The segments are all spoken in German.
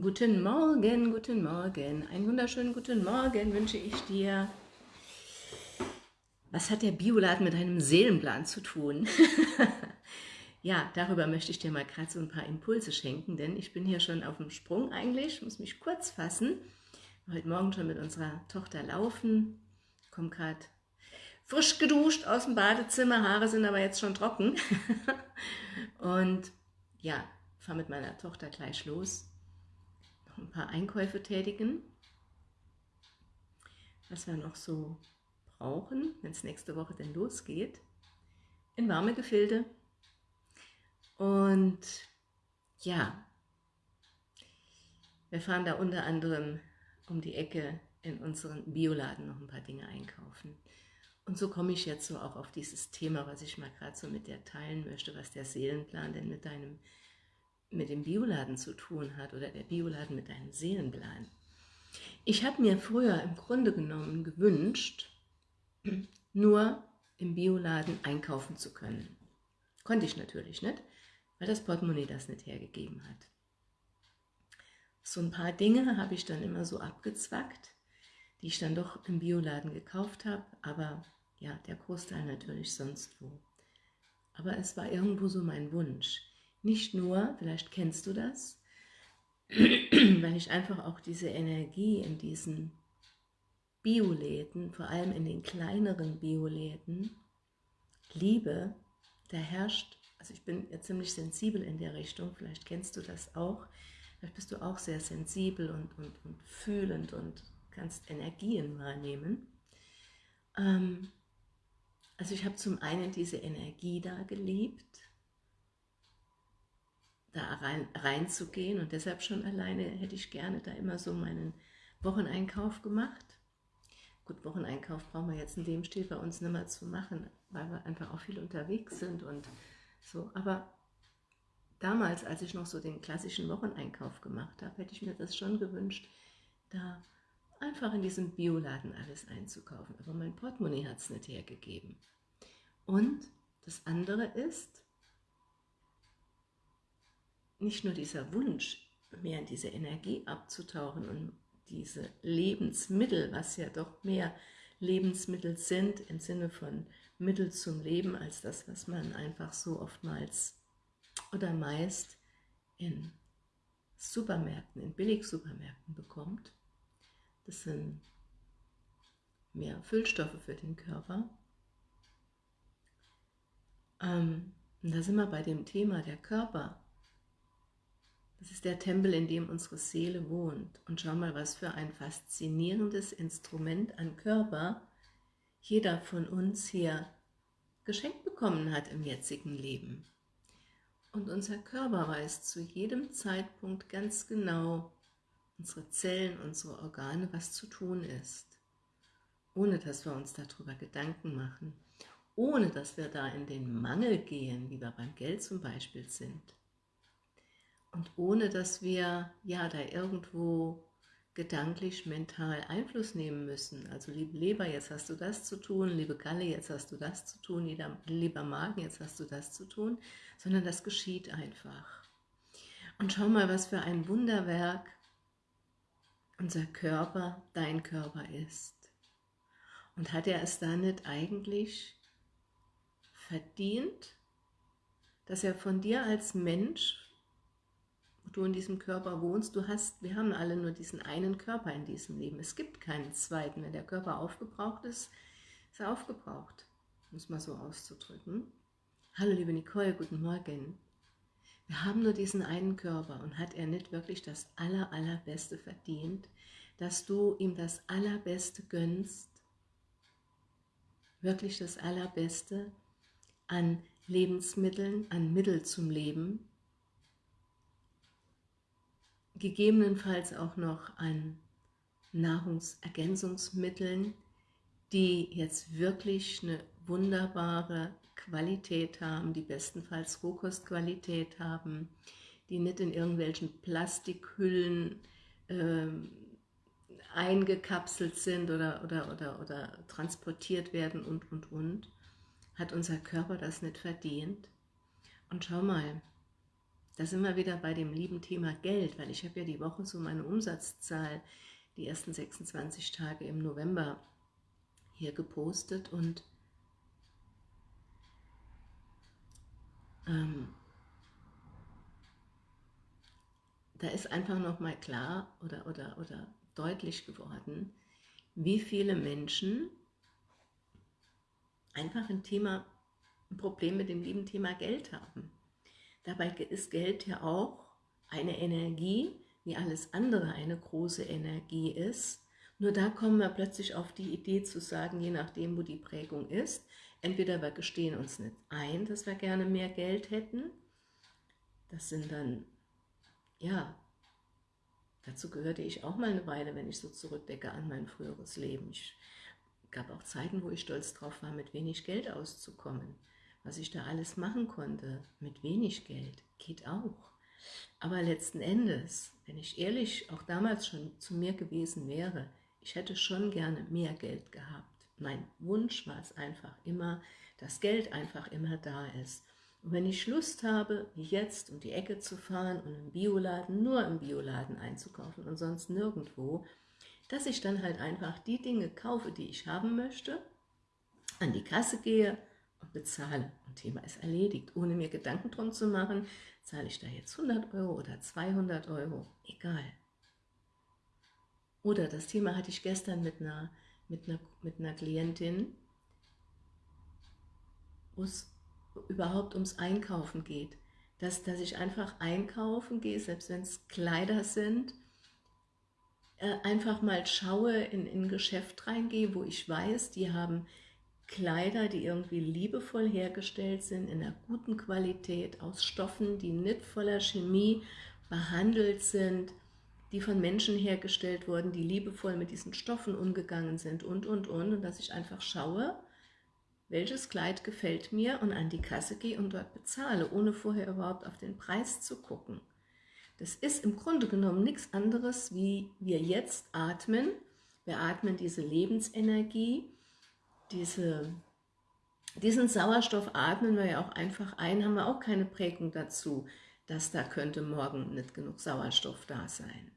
Guten Morgen, guten Morgen, einen wunderschönen guten Morgen wünsche ich dir. Was hat der Bioladen mit einem Seelenplan zu tun? ja, darüber möchte ich dir mal gerade so ein paar Impulse schenken, denn ich bin hier schon auf dem Sprung eigentlich, muss mich kurz fassen. Heute Morgen schon mit unserer Tochter laufen, komme gerade frisch geduscht aus dem Badezimmer, Haare sind aber jetzt schon trocken. Und ja, fahre mit meiner Tochter gleich los ein paar Einkäufe tätigen, was wir noch so brauchen, wenn es nächste Woche denn losgeht, in warme Gefilde. Und ja, wir fahren da unter anderem um die Ecke in unseren Bioladen noch ein paar Dinge einkaufen. Und so komme ich jetzt so auch auf dieses Thema, was ich mal gerade so mit dir teilen möchte, was der Seelenplan denn mit deinem mit dem Bioladen zu tun hat oder der Bioladen mit deinem Seelenplan. Ich habe mir früher im Grunde genommen gewünscht, nur im Bioladen einkaufen zu können. Konnte ich natürlich nicht, weil das Portemonnaie das nicht hergegeben hat. So ein paar Dinge habe ich dann immer so abgezwackt, die ich dann doch im Bioladen gekauft habe, aber ja, der Großteil natürlich sonst wo. Aber es war irgendwo so mein Wunsch. Nicht nur, vielleicht kennst du das, weil ich einfach auch diese Energie in diesen Bioläden, vor allem in den kleineren Bioläden, liebe, da herrscht, also ich bin ja ziemlich sensibel in der Richtung, vielleicht kennst du das auch, vielleicht bist du auch sehr sensibel und, und, und fühlend und kannst Energien wahrnehmen. Ähm, also ich habe zum einen diese Energie da geliebt, da rein, reinzugehen und deshalb schon alleine hätte ich gerne da immer so meinen Wocheneinkauf gemacht. Gut, Wocheneinkauf brauchen wir jetzt in dem Stil bei uns nicht mehr zu machen, weil wir einfach auch viel unterwegs sind und so, aber damals, als ich noch so den klassischen Wocheneinkauf gemacht habe, hätte ich mir das schon gewünscht, da einfach in diesem Bioladen alles einzukaufen, aber mein Portemonnaie hat es nicht hergegeben. Und das andere ist, nicht nur dieser Wunsch, mehr in diese Energie abzutauchen und diese Lebensmittel, was ja doch mehr Lebensmittel sind im Sinne von Mittel zum Leben, als das, was man einfach so oftmals oder meist in Supermärkten, in Billigsupermärkten bekommt. Das sind mehr Füllstoffe für den Körper. Ähm, und da sind wir bei dem Thema der Körper das ist der Tempel, in dem unsere Seele wohnt. Und schau mal, was für ein faszinierendes Instrument an Körper jeder von uns hier geschenkt bekommen hat im jetzigen Leben. Und unser Körper weiß zu jedem Zeitpunkt ganz genau, unsere Zellen, unsere Organe, was zu tun ist. Ohne dass wir uns darüber Gedanken machen. Ohne dass wir da in den Mangel gehen, wie wir beim Geld zum Beispiel sind. Und ohne, dass wir ja da irgendwo gedanklich, mental Einfluss nehmen müssen. Also liebe Leber, jetzt hast du das zu tun, liebe Galle, jetzt hast du das zu tun, lieber Magen, jetzt hast du das zu tun, sondern das geschieht einfach. Und schau mal, was für ein Wunderwerk unser Körper, dein Körper ist. Und hat er es da nicht eigentlich verdient, dass er von dir als Mensch du in diesem Körper wohnst, du hast, wir haben alle nur diesen einen Körper in diesem Leben. Es gibt keinen zweiten. Wenn der Körper aufgebraucht ist, ist er aufgebraucht, muss man so auszudrücken. Hallo liebe Nicole, guten Morgen. Wir haben nur diesen einen Körper und hat er nicht wirklich das aller, allerbeste verdient, dass du ihm das allerbeste gönnst, wirklich das allerbeste an Lebensmitteln, an Mittel zum Leben, gegebenenfalls auch noch an Nahrungsergänzungsmitteln, die jetzt wirklich eine wunderbare Qualität haben, die bestenfalls Rohkostqualität haben, die nicht in irgendwelchen Plastikhüllen äh, eingekapselt sind oder, oder, oder, oder transportiert werden und, und, und, hat unser Körper das nicht verdient. Und schau mal, da sind wir wieder bei dem lieben Thema Geld, weil ich habe ja die Woche so meine Umsatzzahl, die ersten 26 Tage im November hier gepostet und ähm, da ist einfach nochmal klar oder, oder, oder deutlich geworden, wie viele Menschen einfach ein Thema, ein Problem mit dem lieben Thema Geld haben. Dabei ist Geld ja auch eine Energie, wie alles andere eine große Energie ist. Nur da kommen wir plötzlich auf die Idee zu sagen, je nachdem, wo die Prägung ist, entweder wir gestehen uns nicht ein, dass wir gerne mehr Geld hätten, das sind dann, ja, dazu gehörte ich auch mal eine Weile, wenn ich so zurückdecke an mein früheres Leben. Ich gab auch Zeiten, wo ich stolz drauf war, mit wenig Geld auszukommen. Was ich da alles machen konnte, mit wenig Geld, geht auch. Aber letzten Endes, wenn ich ehrlich auch damals schon zu mir gewesen wäre, ich hätte schon gerne mehr Geld gehabt. Mein Wunsch war es einfach immer, dass Geld einfach immer da ist. Und wenn ich Lust habe, wie jetzt, um die Ecke zu fahren und im Bioladen, nur im Bioladen einzukaufen und sonst nirgendwo, dass ich dann halt einfach die Dinge kaufe, die ich haben möchte, an die Kasse gehe und bezahle. Und Thema ist erledigt, ohne mir Gedanken drum zu machen, zahle ich da jetzt 100 Euro oder 200 Euro, egal. Oder das Thema hatte ich gestern mit einer, mit einer, mit einer Klientin, wo es überhaupt ums Einkaufen geht. Dass, dass ich einfach einkaufen gehe, selbst wenn es Kleider sind, äh, einfach mal schaue, in, in ein Geschäft reingehe, wo ich weiß, die haben Kleider, die irgendwie liebevoll hergestellt sind, in einer guten Qualität, aus Stoffen, die nicht voller Chemie behandelt sind, die von Menschen hergestellt wurden, die liebevoll mit diesen Stoffen umgegangen sind und, und, und. Und dass ich einfach schaue, welches Kleid gefällt mir und an die Kasse gehe und dort bezahle, ohne vorher überhaupt auf den Preis zu gucken. Das ist im Grunde genommen nichts anderes, wie wir jetzt atmen. Wir atmen diese Lebensenergie, diese, diesen Sauerstoff atmen wir ja auch einfach ein, haben wir auch keine Prägung dazu, dass da könnte morgen nicht genug Sauerstoff da sein.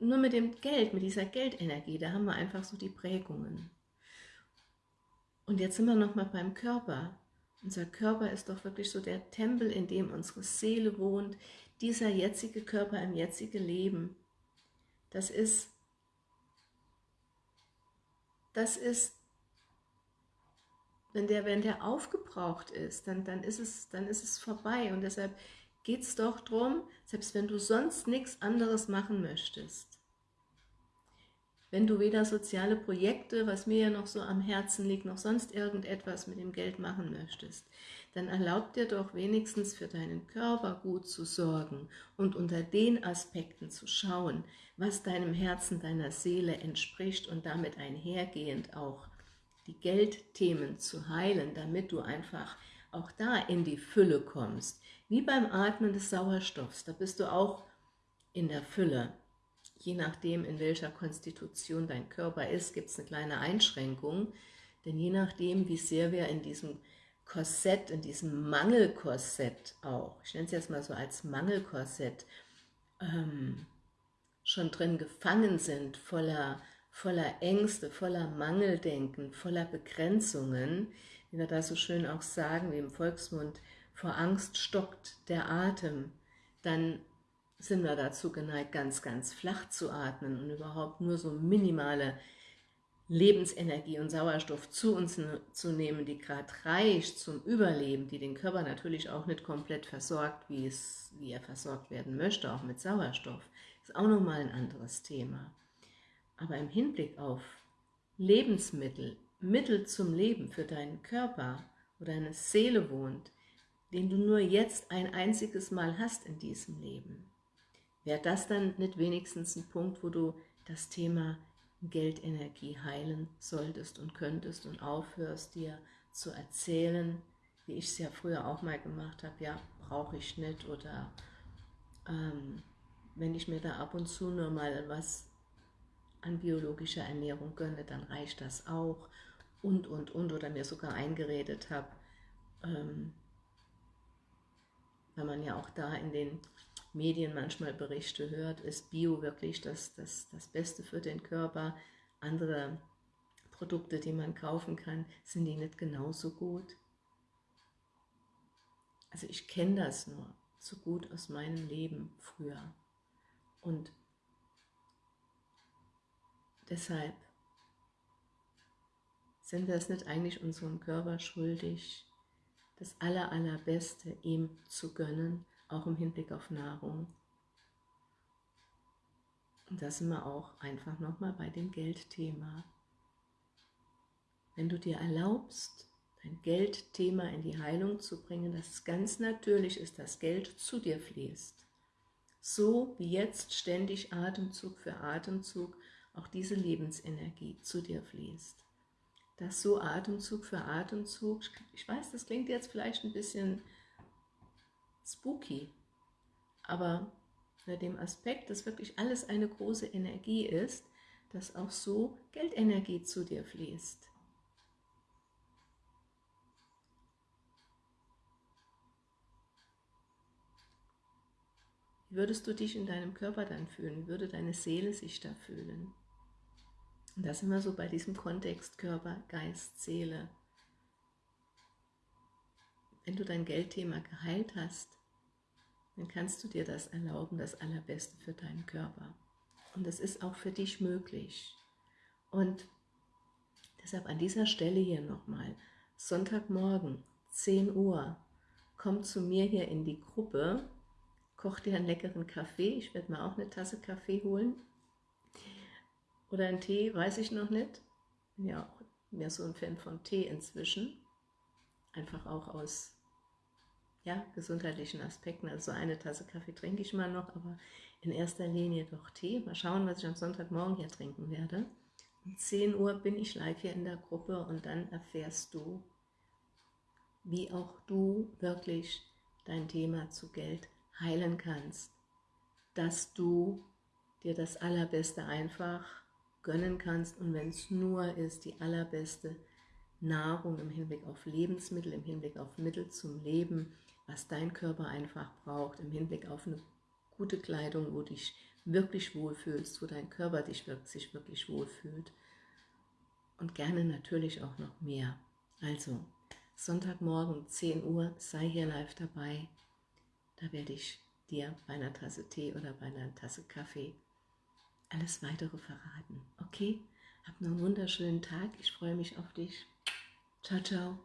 Nur mit dem Geld, mit dieser Geldenergie, da haben wir einfach so die Prägungen. Und jetzt sind wir nochmal beim Körper. Unser Körper ist doch wirklich so der Tempel, in dem unsere Seele wohnt, dieser jetzige Körper im jetzigen Leben. Das ist, das ist wenn der, wenn der aufgebraucht ist, dann, dann, ist es, dann ist es vorbei. Und deshalb geht es doch darum, selbst wenn du sonst nichts anderes machen möchtest, wenn du weder soziale Projekte, was mir ja noch so am Herzen liegt, noch sonst irgendetwas mit dem Geld machen möchtest, dann erlaub dir doch wenigstens für deinen Körper gut zu sorgen und unter den Aspekten zu schauen, was deinem Herzen, deiner Seele entspricht und damit einhergehend auch die Geldthemen zu heilen, damit du einfach auch da in die Fülle kommst. Wie beim Atmen des Sauerstoffs, da bist du auch in der Fülle. Je nachdem, in welcher Konstitution dein Körper ist, gibt es eine kleine Einschränkung, denn je nachdem, wie sehr wir in diesem Korsett, in diesem Mangelkorsett auch, ich nenne es jetzt mal so als Mangelkorsett, ähm, schon drin gefangen sind, voller voller Ängste, voller Mangeldenken, voller Begrenzungen, wie wir da so schön auch sagen, wie im Volksmund, vor Angst stockt der Atem, dann sind wir dazu geneigt, ganz, ganz flach zu atmen und überhaupt nur so minimale Lebensenergie und Sauerstoff zu uns zu nehmen, die gerade reicht zum Überleben, die den Körper natürlich auch nicht komplett versorgt, wie, es, wie er versorgt werden möchte, auch mit Sauerstoff, ist auch nochmal ein anderes Thema. Aber im Hinblick auf Lebensmittel, Mittel zum Leben für deinen Körper, wo deine Seele wohnt, den du nur jetzt ein einziges Mal hast in diesem Leben, wäre das dann nicht wenigstens ein Punkt, wo du das Thema Geldenergie heilen solltest und könntest und aufhörst, dir zu erzählen, wie ich es ja früher auch mal gemacht habe, ja, brauche ich nicht oder ähm, wenn ich mir da ab und zu nur mal was an biologischer Ernährung gönne, dann reicht das auch und, und, und, oder mir sogar eingeredet habe, ähm, weil man ja auch da in den Medien manchmal Berichte hört, ist Bio wirklich das, das, das Beste für den Körper. Andere Produkte, die man kaufen kann, sind die nicht genauso gut? Also ich kenne das nur so gut aus meinem Leben früher. Und deshalb sind wir es nicht eigentlich unserem Körper schuldig, das Aller, Allerbeste ihm zu gönnen, auch im Hinblick auf Nahrung. Und da sind wir auch einfach nochmal bei dem Geldthema. Wenn du dir erlaubst, dein Geldthema in die Heilung zu bringen, dass es ganz natürlich ist, dass Geld zu dir fließt. So wie jetzt ständig Atemzug für Atemzug auch diese Lebensenergie zu dir fließt dass so Atemzug für Atemzug, ich weiß, das klingt jetzt vielleicht ein bisschen spooky, aber unter dem Aspekt, dass wirklich alles eine große Energie ist, dass auch so Geldenergie zu dir fließt. Wie würdest du dich in deinem Körper dann fühlen? Wie würde deine Seele sich da fühlen? Und da sind wir so bei diesem Kontext Körper, Geist, Seele. Wenn du dein Geldthema geheilt hast, dann kannst du dir das erlauben, das Allerbeste für deinen Körper. Und das ist auch für dich möglich. Und deshalb an dieser Stelle hier nochmal, Sonntagmorgen, 10 Uhr, komm zu mir hier in die Gruppe, koch dir einen leckeren Kaffee, ich werde mir auch eine Tasse Kaffee holen oder ein Tee, weiß ich noch nicht. Bin ja auch mehr so ein Fan von Tee inzwischen. Einfach auch aus ja, gesundheitlichen Aspekten. Also eine Tasse Kaffee trinke ich mal noch, aber in erster Linie doch Tee. Mal schauen, was ich am Sonntagmorgen hier trinken werde. Um 10 Uhr bin ich live hier in der Gruppe und dann erfährst du, wie auch du wirklich dein Thema zu Geld heilen kannst. Dass du dir das Allerbeste einfach gönnen kannst. Und wenn es nur ist, die allerbeste Nahrung im Hinblick auf Lebensmittel, im Hinblick auf Mittel zum Leben, was dein Körper einfach braucht, im Hinblick auf eine gute Kleidung, wo dich wirklich wohlfühlst, wo dein Körper dich wirklich, sich wirklich wohlfühlt. Und gerne natürlich auch noch mehr. Also, Sonntagmorgen 10 Uhr, sei hier live dabei, da werde ich dir bei einer Tasse Tee oder bei einer Tasse Kaffee alles Weitere verraten. Okay? Hab noch einen wunderschönen Tag. Ich freue mich auf dich. Ciao, ciao.